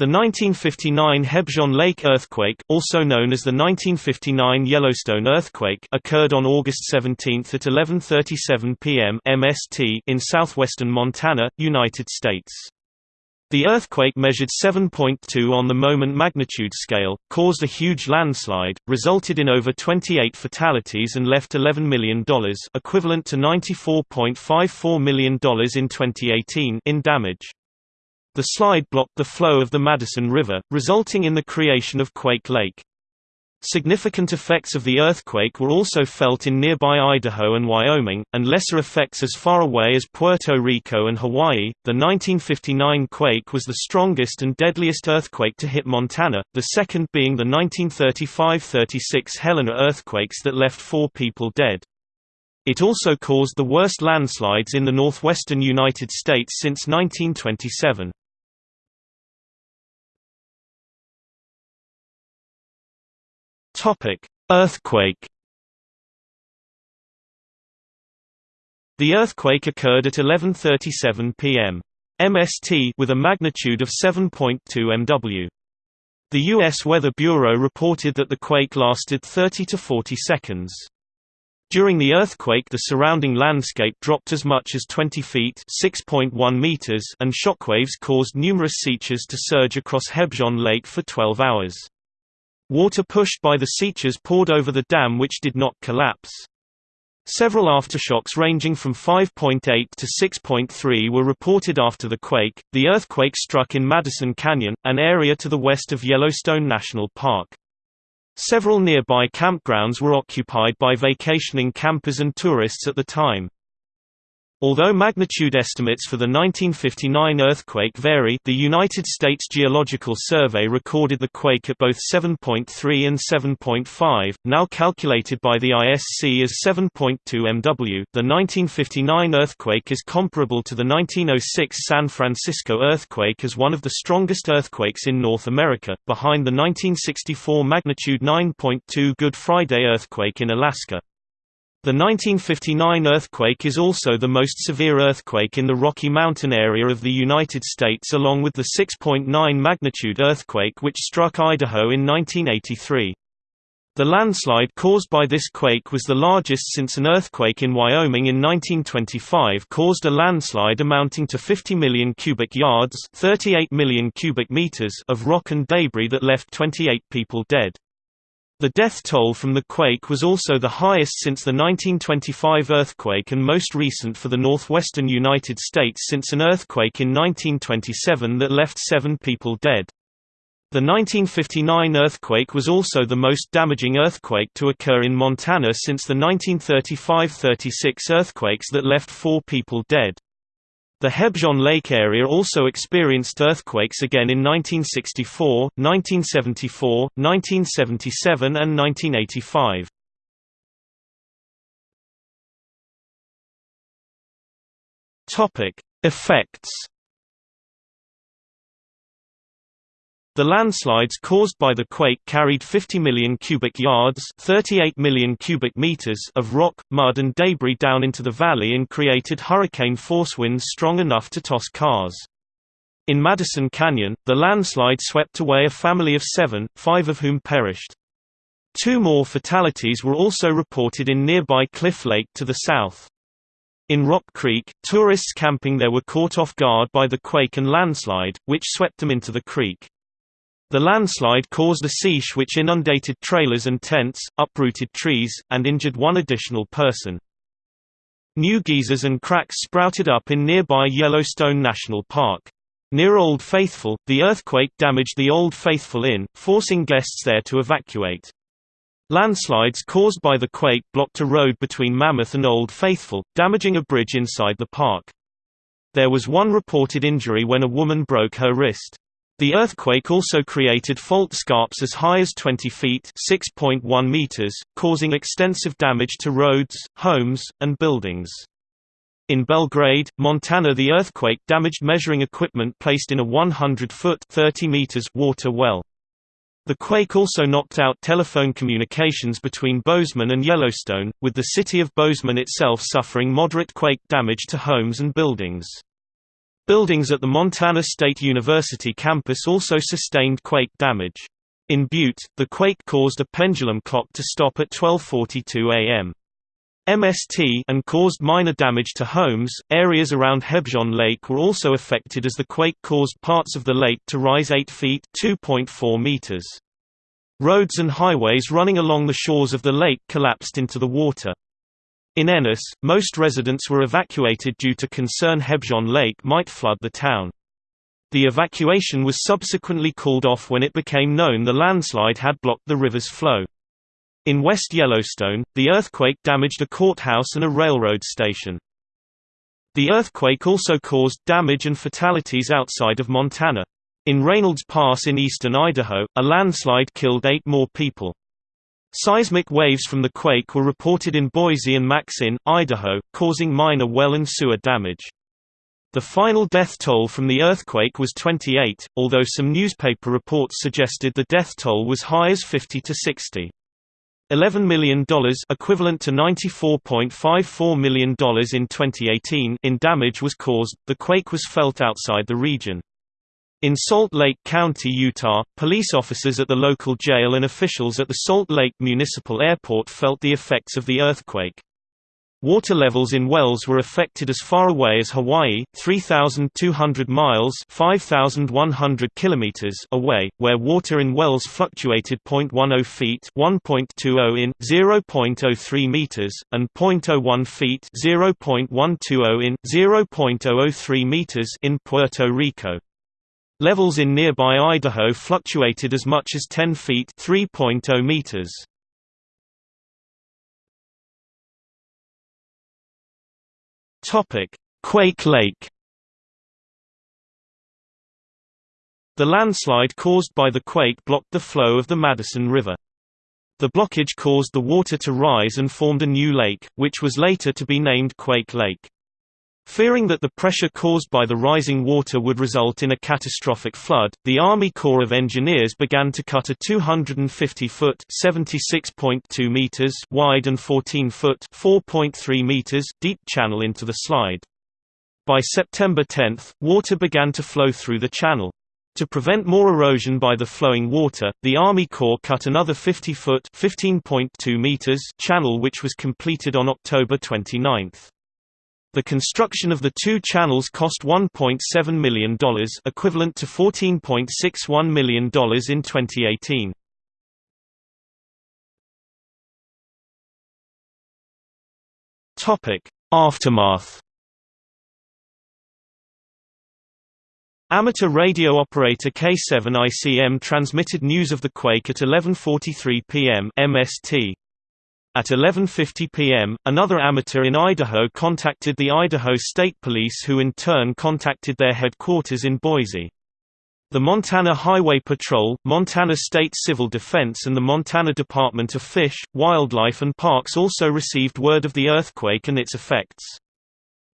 The 1959 Hebgen Lake earthquake, also known as the 1959 Yellowstone earthquake, occurred on August 17 at 11:37 p.m. MST in southwestern Montana, United States. The earthquake measured 7.2 on the moment magnitude scale, caused a huge landslide, resulted in over 28 fatalities and left $11 million equivalent to $94.54 million in 2018 in damage. The slide blocked the flow of the Madison River, resulting in the creation of Quake Lake. Significant effects of the earthquake were also felt in nearby Idaho and Wyoming, and lesser effects as far away as Puerto Rico and Hawaii. The 1959 quake was the strongest and deadliest earthquake to hit Montana, the second being the 1935 36 Helena earthquakes that left four people dead. It also caused the worst landslides in the northwestern United States since 1927. Topic: Earthquake. The earthquake occurred at 11:37 p.m. MST with a magnitude of 7.2 MW. The U.S. Weather Bureau reported that the quake lasted 30 to 40 seconds. During the earthquake the surrounding landscape dropped as much as 20 feet meters and shockwaves caused numerous seiches to surge across Hebgen Lake for 12 hours. Water pushed by the seiches poured over the dam which did not collapse. Several aftershocks ranging from 5.8 to 6.3 were reported after the quake. The earthquake struck in Madison Canyon, an area to the west of Yellowstone National Park. Several nearby campgrounds were occupied by vacationing campers and tourists at the time. Although magnitude estimates for the 1959 earthquake vary the United States Geological Survey recorded the quake at both 7.3 and 7.5, now calculated by the ISC as 7.2 MW. The 1959 earthquake is comparable to the 1906 San Francisco earthquake as one of the strongest earthquakes in North America, behind the 1964 magnitude 9.2 Good Friday earthquake in Alaska. The 1959 earthquake is also the most severe earthquake in the Rocky Mountain area of the United States along with the 6.9 magnitude earthquake which struck Idaho in 1983. The landslide caused by this quake was the largest since an earthquake in Wyoming in 1925 caused a landslide amounting to 50 million cubic yards 38 million cubic meters of rock and debris that left 28 people dead. The death toll from the quake was also the highest since the 1925 earthquake and most recent for the northwestern United States since an earthquake in 1927 that left seven people dead. The 1959 earthquake was also the most damaging earthquake to occur in Montana since the 1935–36 earthquakes that left four people dead. The Hebgen Lake area also experienced earthquakes again in 1964, 1974, 1977 and 1985. Topic: Effects The landslides caused by the quake carried 50 million cubic yards 38 million cubic meters of rock, mud and debris down into the valley and created hurricane-force winds strong enough to toss cars. In Madison Canyon, the landslide swept away a family of seven, five of whom perished. Two more fatalities were also reported in nearby Cliff Lake to the south. In Rock Creek, tourists camping there were caught off guard by the quake and landslide, which swept them into the creek. The landslide caused a seiche which inundated trailers and tents, uprooted trees, and injured one additional person. New geysers and cracks sprouted up in nearby Yellowstone National Park. Near Old Faithful, the earthquake damaged the Old Faithful Inn, forcing guests there to evacuate. Landslides caused by the quake blocked a road between Mammoth and Old Faithful, damaging a bridge inside the park. There was one reported injury when a woman broke her wrist. The earthquake also created fault scarps as high as 20 feet (6.1 meters), causing extensive damage to roads, homes, and buildings. In Belgrade, Montana the earthquake damaged measuring equipment placed in a 100-foot (30 meters) water well. The quake also knocked out telephone communications between Bozeman and Yellowstone, with the city of Bozeman itself suffering moderate quake damage to homes and buildings. Buildings at the Montana State University campus also sustained quake damage. In Butte, the quake caused a pendulum clock to stop at 12:42 a.m. MST and caused minor damage to homes. Areas around Hebgen Lake were also affected as the quake caused parts of the lake to rise 8 feet (2.4 meters). Roads and highways running along the shores of the lake collapsed into the water. In Ennis, most residents were evacuated due to concern Hebgen Lake might flood the town. The evacuation was subsequently called off when it became known the landslide had blocked the river's flow. In West Yellowstone, the earthquake damaged a courthouse and a railroad station. The earthquake also caused damage and fatalities outside of Montana. In Reynolds Pass in eastern Idaho, a landslide killed eight more people. Seismic waves from the quake were reported in Boise and Maxine, Idaho, causing minor well and sewer damage. The final death toll from the earthquake was 28, although some newspaper reports suggested the death toll was high as 50 to 60. $11 million equivalent to $94.54 million in 2018 in damage was caused. The quake was felt outside the region. In Salt Lake County, Utah, police officers at the local jail and officials at the Salt Lake Municipal Airport felt the effects of the earthquake. Water levels in wells were affected as far away as Hawaii, 3,200 miles 5,100 kilometers away, where water in wells fluctuated 0.10 feet 1.20 in, 0.03 meters, and 0.01 feet 0.120 in, 0.003 meters in Puerto Rico. Levels in nearby Idaho fluctuated as much as 10 feet 3.0 meters. Topic: Quake Lake. The landslide caused by the quake blocked the flow of the Madison River. The blockage caused the water to rise and formed a new lake, which was later to be named Quake Lake. Fearing that the pressure caused by the rising water would result in a catastrophic flood, the Army Corps of Engineers began to cut a 250-foot (76.2 meters) wide and 14-foot (4.3 meters) deep channel into the slide. By September 10, water began to flow through the channel. To prevent more erosion by the flowing water, the Army Corps cut another 50-foot (15.2 meters) channel which was completed on October 29. The construction of the two channels cost $1.7 million equivalent to $14.61 million in 2018. Aftermath Amateur radio operator K7ICM transmitted news of the quake at 11.43 p.m. MST. At 11.50 p.m., another amateur in Idaho contacted the Idaho State Police who in turn contacted their headquarters in Boise. The Montana Highway Patrol, Montana State Civil Defense and the Montana Department of Fish, Wildlife and Parks also received word of the earthquake and its effects.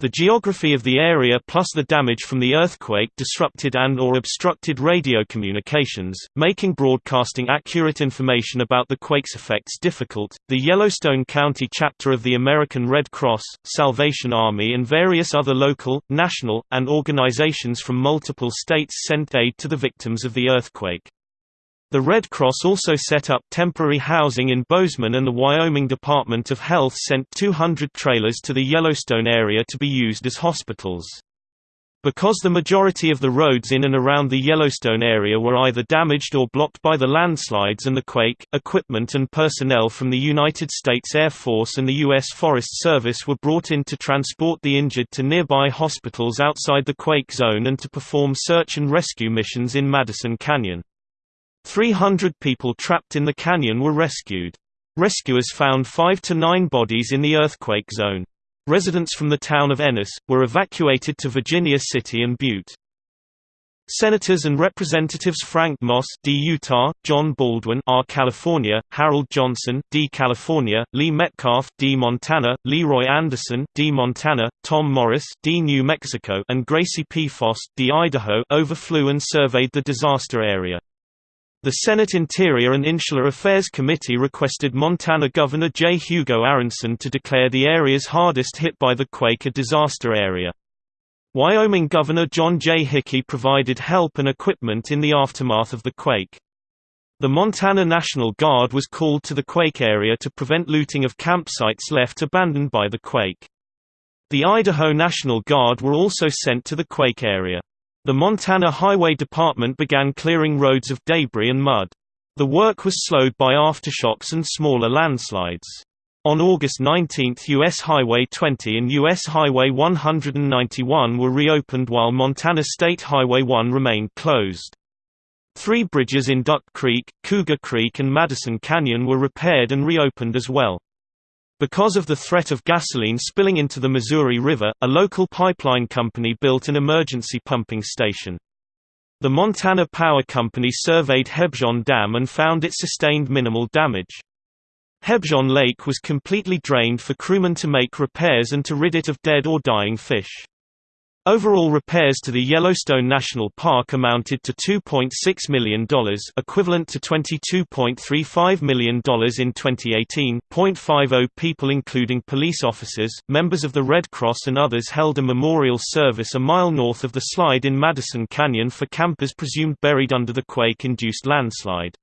The geography of the area plus the damage from the earthquake disrupted and or obstructed radio communications, making broadcasting accurate information about the quake's effects difficult. The Yellowstone County chapter of the American Red Cross, Salvation Army and various other local, national, and organizations from multiple states sent aid to the victims of the earthquake. The Red Cross also set up temporary housing in Bozeman and the Wyoming Department of Health sent 200 trailers to the Yellowstone area to be used as hospitals. Because the majority of the roads in and around the Yellowstone area were either damaged or blocked by the landslides and the quake, equipment and personnel from the United States Air Force and the U.S. Forest Service were brought in to transport the injured to nearby hospitals outside the quake zone and to perform search and rescue missions in Madison Canyon. 300 people trapped in the canyon were rescued. Rescuers found five to nine bodies in the earthquake zone. Residents from the town of Ennis, were evacuated to Virginia City and Butte. Senators and Representatives Frank Moss D. Utah, John Baldwin R. California, Harold Johnson D. California, Lee Metcalf D. Montana, Leroy Anderson D. Montana, Tom Morris D. New Mexico and Gracie Pfost D. Idaho overflew and surveyed the disaster area. The Senate Interior and Insular Affairs Committee requested Montana Governor J. Hugo Aronson to declare the areas hardest hit by the quake a disaster area. Wyoming Governor John J. Hickey provided help and equipment in the aftermath of the quake. The Montana National Guard was called to the quake area to prevent looting of campsites left abandoned by the quake. The Idaho National Guard were also sent to the quake area. The Montana Highway Department began clearing roads of debris and mud. The work was slowed by aftershocks and smaller landslides. On August 19 U.S. Highway 20 and U.S. Highway 191 were reopened while Montana State Highway 1 remained closed. Three bridges in Duck Creek, Cougar Creek and Madison Canyon were repaired and reopened as well. Because of the threat of gasoline spilling into the Missouri River, a local pipeline company built an emergency pumping station. The Montana Power Company surveyed Hebgen Dam and found it sustained minimal damage. Hebgen Lake was completely drained for crewmen to make repairs and to rid it of dead or dying fish. Overall repairs to the Yellowstone National Park amounted to $2.6 million equivalent to $22.35 million in 2018 .50 people including police officers, members of the Red Cross and others held a memorial service a mile north of the slide in Madison Canyon for campers presumed buried under the quake-induced landslide.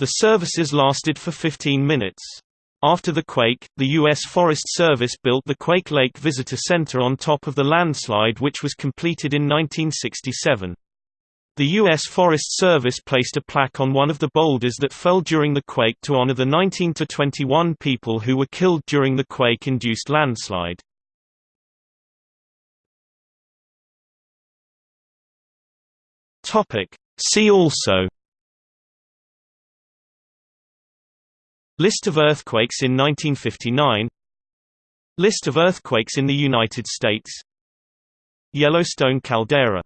The services lasted for 15 minutes. After the quake, the U.S. Forest Service built the Quake Lake Visitor Center on top of the landslide which was completed in 1967. The U.S. Forest Service placed a plaque on one of the boulders that fell during the quake to honor the 19 to 21 people who were killed during the quake-induced landslide. See also List of earthquakes in 1959 List of earthquakes in the United States. Yellowstone caldera